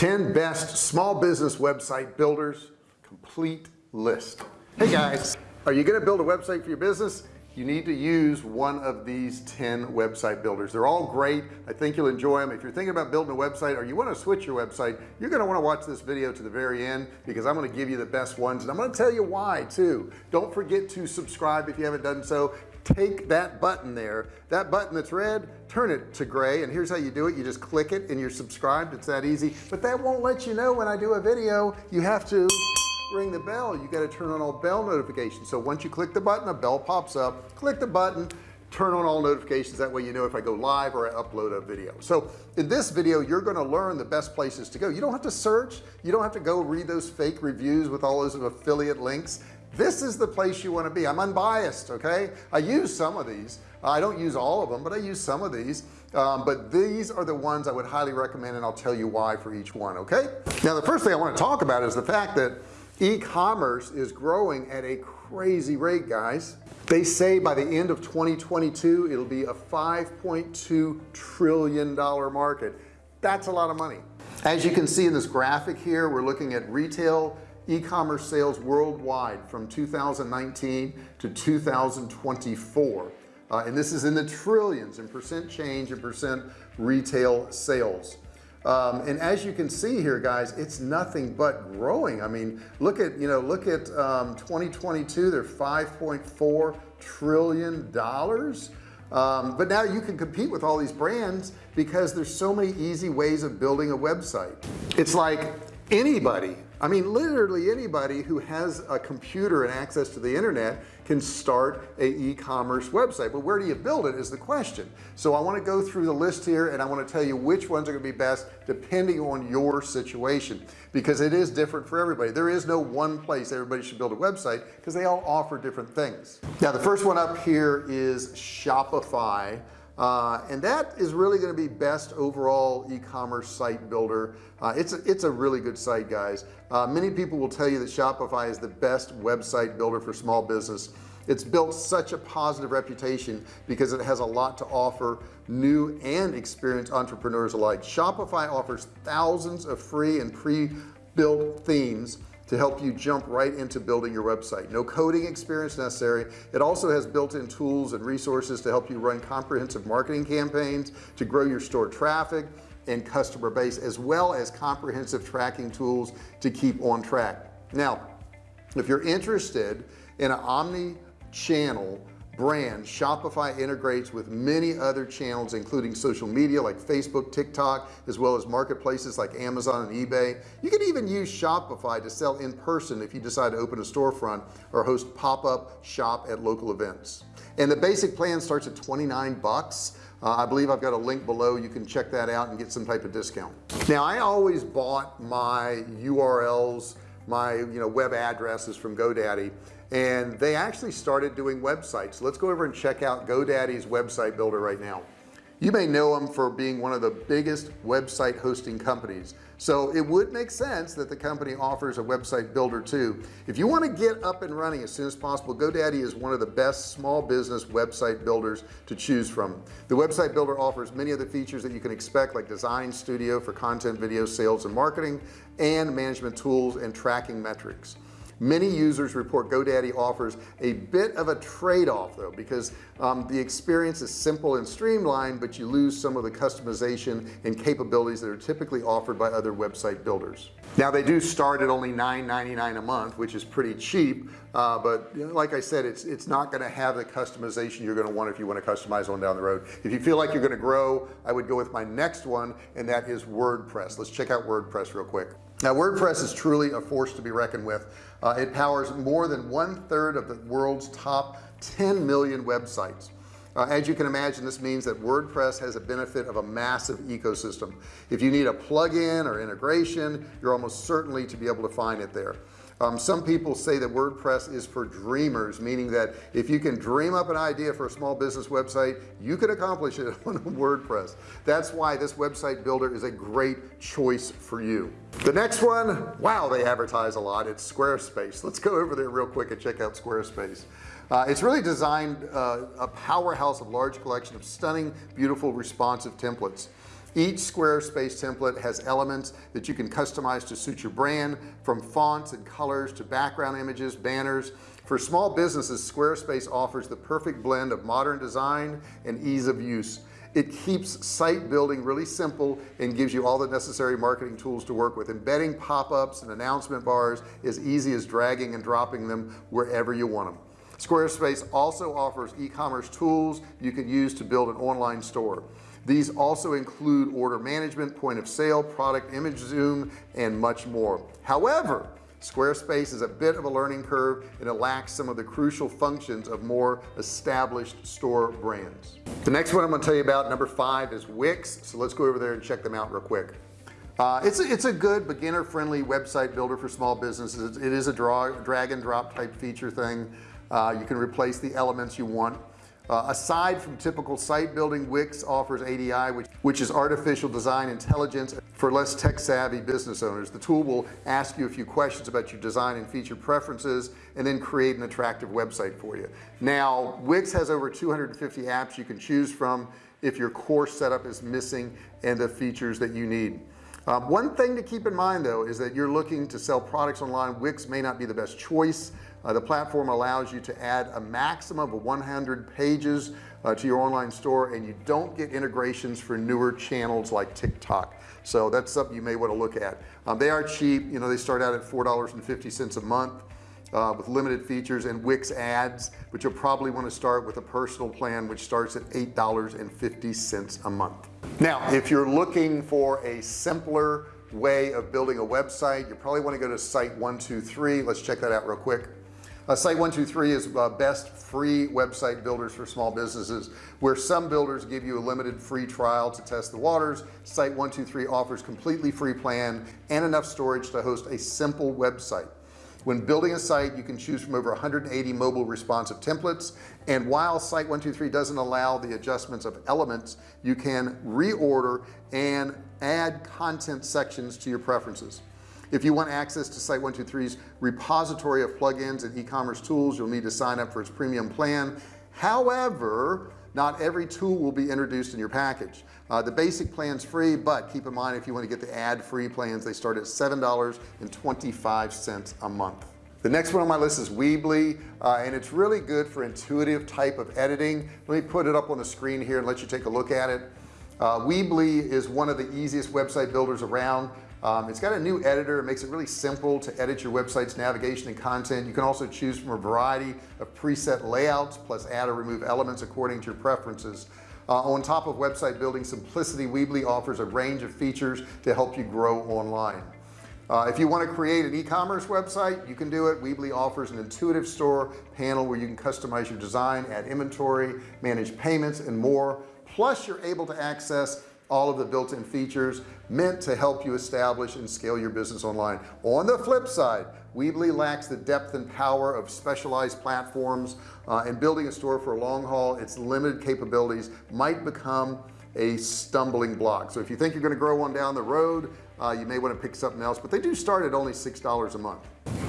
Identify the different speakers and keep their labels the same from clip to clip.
Speaker 1: 10 best small business website builders complete list. Hey guys are you to build a website for your business? You need to use one of these 10 website builders. They're all great. I think you'll enjoy them if you're thinking about building a website or you want to switch your website you're going to want to watch this video to the very end because I'm going to give you the best ones and I'm going to tell you why too. Don't forget to subscribe if you haven't done so take that button there. That button that's red turn it to gray and here's how you do it. You just click it and you're subscribed. It's that easy. But that won't let you know when I do a video you have to ring the bell. You got to turn on all bell notifications. So once you click the button a bell pops up. Click the button turn on all notifications. That way you know if I go live or I upload a video. So in this video you're going to learn the best places to go. You don't have to search. You don't have to go read those fake reviews with all those affiliate links. This is the place you want to be. I'm unbiased okay? I use some of these. I don't use all of them but I use some of these. Um, but these are the ones I would highly recommend and I'll tell you why for each one okay? Now the first thing I want to talk about is the fact that e-commerce is growing at a crazy rate guys. They say by the end of 2022 it'll be a 5.2 trillion dollar market. That's a lot of money. As you can see in this graphic here we're looking at retail e-commerce sales worldwide from 2019 to 2024 uh, and this is in the trillions and percent change and percent retail sales um, and as you can see here guys it's nothing but growing. I mean look at you know look at um, 2022 they're 5.4 trillion dollars. Um, but now you can compete with all these brands because there's so many easy ways of building a website. It's like anybody I mean literally anybody who has a computer and access to the internet can start a e-commerce website. But where do you build it is the question. So I want to go through the list here and I want to tell you which ones are going to be best depending on your situation because it is different for everybody. There is no one place everybody should build a website because they all offer different things. Now the first one up here is Shopify uh, and that is really going to be best overall e-commerce site builder. Uh, it's a, it's a really good site guys. Uh, many people will tell you that Shopify is the best website builder for small business. It's built such a positive reputation because it has a lot to offer new and experienced entrepreneurs alike. Shopify offers thousands of free and pre-built themes to help you jump right into building your website. No coding experience necessary. It also has built-in tools and resources to help you run comprehensive marketing campaigns to grow your store traffic and customer base as well as comprehensive tracking tools to keep on track. Now if you're interested in an omni channel brand. Shopify integrates with many other channels including social media like Facebook TikTok as well as marketplaces like Amazon and eBay. You can even use Shopify to sell in person if you decide to open a storefront or host pop-up shop at local events. And the basic plan starts at 29 bucks. Uh, I believe I've got a link below. You can check that out and get some type of discount. Now I always bought my URLs my you know web addresses from GoDaddy and they actually started doing websites. Let's go over and check out GoDaddy's website builder right now. You may know them for being one of the biggest website hosting companies. So it would make sense that the company offers a website builder too. If you want to get up and running as soon as possible GoDaddy is one of the best small business website builders to choose from. The website builder offers many of the features that you can expect like design studio for content video sales and marketing and management tools and tracking metrics many users report GoDaddy offers a bit of a trade-off though because um, the experience is simple and streamlined but you lose some of the customization and capabilities that are typically offered by other website builders. Now they do start at only $9.99 a month which is pretty cheap uh, but like I said it's it's not going to have the customization you're going to want if you want to customize one down the road. If you feel like you're going to grow I would go with my next one and that is WordPress. Let's check out WordPress real quick. Now WordPress is truly a force to be reckoned with uh, it powers more than one third of the world's top 10 million websites. Uh, as you can imagine this means that WordPress has a benefit of a massive ecosystem. If you need a plugin or integration you're almost certainly to be able to find it there um, some people say that WordPress is for dreamers meaning that if you can dream up an idea for a small business website you can accomplish it on WordPress. That's why this website builder is a great choice for you. The next one wow they advertise a lot. It's Squarespace. Let's go over there real quick and check out Squarespace. Uh, it's really designed uh, a powerhouse of large collection of stunning beautiful responsive templates each Squarespace template has elements that you can customize to suit your brand from fonts and colors to background images banners. For small businesses Squarespace offers the perfect blend of modern design and ease of use. It keeps site building really simple and gives you all the necessary marketing tools to work with. Embedding pop-ups and announcement bars as easy as dragging and dropping them wherever you want them Squarespace also offers e-commerce tools you can use to build an online store these also include order management point of sale product image zoom and much more. However Squarespace is a bit of a learning curve and it lacks some of the crucial functions of more established store brands. The next one I'm going to tell you about number five is Wix. So let's go over there and check them out real quick. Uh, it's a, it's a good beginner friendly website builder for small businesses. It is a draw drag and drop type feature thing. Uh, you can replace the elements you want uh, aside from typical site building Wix offers ADI which which is artificial design intelligence for less tech-savvy business owners. The tool will ask you a few questions about your design and feature preferences and then create an attractive website for you. Now Wix has over 250 apps you can choose from if your core setup is missing and the features that you need. Um, one thing to keep in mind though is that you're looking to sell products online. Wix may not be the best choice uh, the platform allows you to add a maximum of 100 pages uh, to your online store and you don't get integrations for newer channels like TikTok. So that's something you may want to look at. Um, they are cheap you know they start out at four dollars and fifty cents a month uh, with limited features and Wix ads but you'll probably want to start with a personal plan which starts at eight dollars and fifty cents a month. Now if you're looking for a simpler way of building a website you probably want to go to site 123 let's check that out real quick uh, site 123 is uh, best free website builders for small businesses where some builders give you a limited free trial to test the waters. Site 123 offers completely free plan and enough storage to host a simple website. When building a site you can choose from over 180 mobile responsive templates and while site 123 doesn't allow the adjustments of elements you can reorder and add content sections to your preferences if you want access to site 123's repository of plugins and e-commerce tools you'll need to sign up for its premium plan. However not every tool will be introduced in your package. Uh, the basic plans free but keep in mind if you want to get the ad-free plans they start at seven dollars and 25 cents a month. The next one on my list is Weebly uh, and it's really good for intuitive type of editing. Let me put it up on the screen here and let you take a look at it. Uh, Weebly is one of the easiest website builders around um, it's got a new editor. It makes it really simple to edit your website's navigation and content. You can also choose from a variety of preset layouts plus add or remove elements according to your preferences. Uh, on top of website building simplicity Weebly offers a range of features to help you grow online. Uh, if you want to create an e-commerce website you can do it. Weebly offers an intuitive store panel where you can customize your design add inventory manage payments and more. Plus you're able to access all of the built-in features meant to help you establish and scale your business online. On the flip side Weebly lacks the depth and power of specialized platforms uh, and building a store for a long haul its limited capabilities might become a stumbling block. So if you think you're going to grow one down the road uh, you may want to pick something else but they do start at only six dollars a month.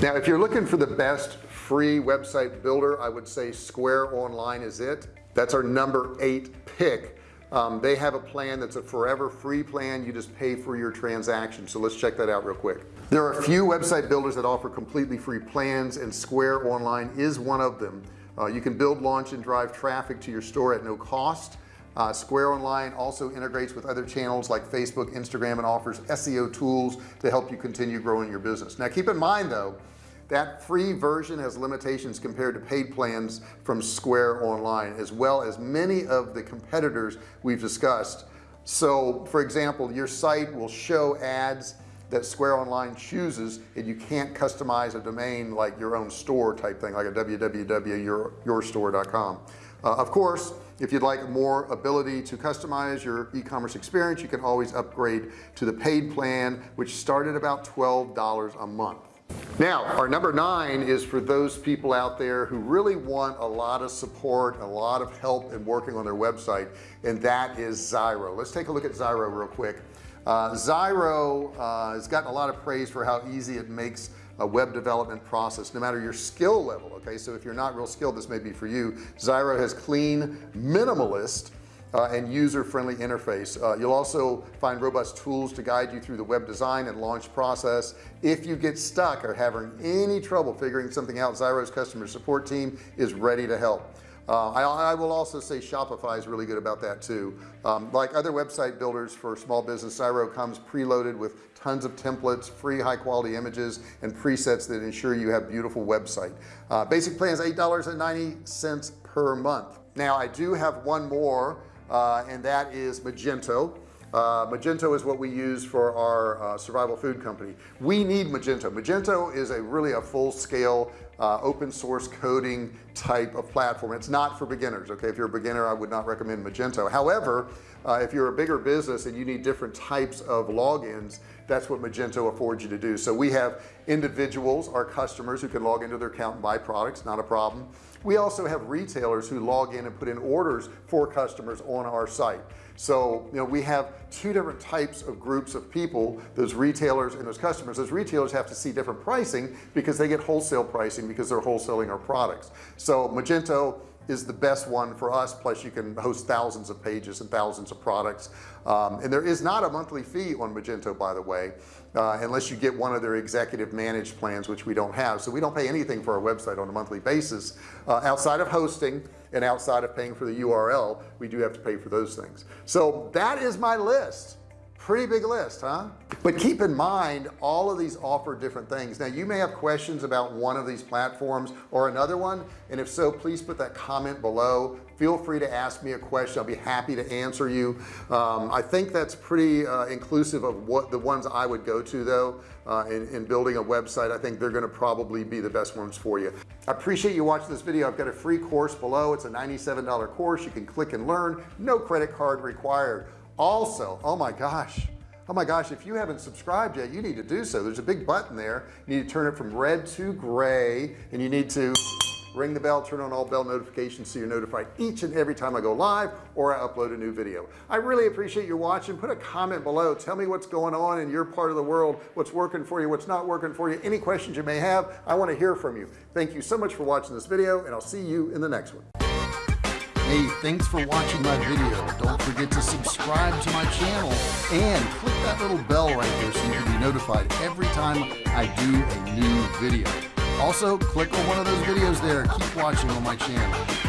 Speaker 1: Now if you're looking for the best free website builder I would say Square Online is it. That's our number eight pick um, they have a plan that's a forever free plan. You just pay for your transaction. So let's check that out real quick. There are a few website builders that offer completely free plans and Square Online is one of them. Uh, you can build launch and drive traffic to your store at no cost. Uh, Square Online also integrates with other channels like Facebook Instagram and offers SEO tools to help you continue growing your business. Now keep in mind though that free version has limitations compared to paid plans from Square Online as well as many of the competitors we've discussed. So for example your site will show ads that Square Online chooses and you can't customize a domain like your own store type thing like a www.yourstore.com uh, of course if you'd like more ability to customize your e-commerce experience you can always upgrade to the paid plan which started about $12 a month now our number nine is for those people out there who really want a lot of support a lot of help in working on their website and that is Zyro let's take a look at Zyro real quick. Uh, Zyro uh, has gotten a lot of praise for how easy it makes a web development process no matter your skill level okay? So if you're not real skilled this may be for you. Zyro has clean minimalist uh, and user-friendly interface. Uh, you'll also find robust tools to guide you through the web design and launch process. If you get stuck or having any trouble figuring something out Zyro's customer support team is ready to help. Uh, I, I, will also say Shopify is really good about that too. Um, like other website builders for small business Zyro comes preloaded with tons of templates free high quality images and presets that ensure you have a beautiful website. Uh, basic plan is eight dollars and ninety cents per month. Now I do have one more uh, and that is Magento. Uh, Magento is what we use for our uh, survival food company. We need Magento. Magento is a really a full-scale uh, open source coding type of platform. It's not for beginners okay? If you're a beginner I would not recommend Magento. However uh, if you're a bigger business and you need different types of logins that's what Magento affords you to do. So we have individuals our customers who can log into their account and buy products not a problem. We also have retailers who log in and put in orders for customers on our site. So you know we have two different types of groups of people those retailers and those customers. Those retailers have to see different pricing because they get wholesale pricing because they're wholesaling our products so Magento is the best one for us plus you can host thousands of pages and thousands of products. Um, and there is not a monthly fee on Magento by the way uh, unless you get one of their executive managed plans which we don't have. So we don't pay anything for our website on a monthly basis. Uh, outside of hosting and outside of paying for the URL we do have to pay for those things. So that is my list pretty big list huh? But keep in mind all of these offer different things. Now you may have questions about one of these platforms or another one and if so please put that comment below. Feel free to ask me a question. I'll be happy to answer you. Um, I think that's pretty uh, inclusive of what the ones I would go to though uh, in, in building a website. I think they're going to probably be the best ones for you. I appreciate you watching this video. I've got a free course below. It's a $97 course. You can click and learn. No credit card required also oh my gosh. Oh my gosh if you haven't subscribed yet you need to do so. There's a big button there. You need to turn it from red to gray and you need to ring the bell turn on all bell notifications so you're notified each and every time I go live or I upload a new video. I really appreciate you watching. Put a comment below. Tell me what's going on in your part of the world what's working for you what's not working for you any questions you may have. I want to hear from you. Thank you so much for watching this video and I'll see you in the next one Hey, thanks for watching my video. Don't forget to subscribe to my channel and click that little bell right there so you can be notified every time I do a new video. Also, click on one of those videos there. Keep watching on my channel.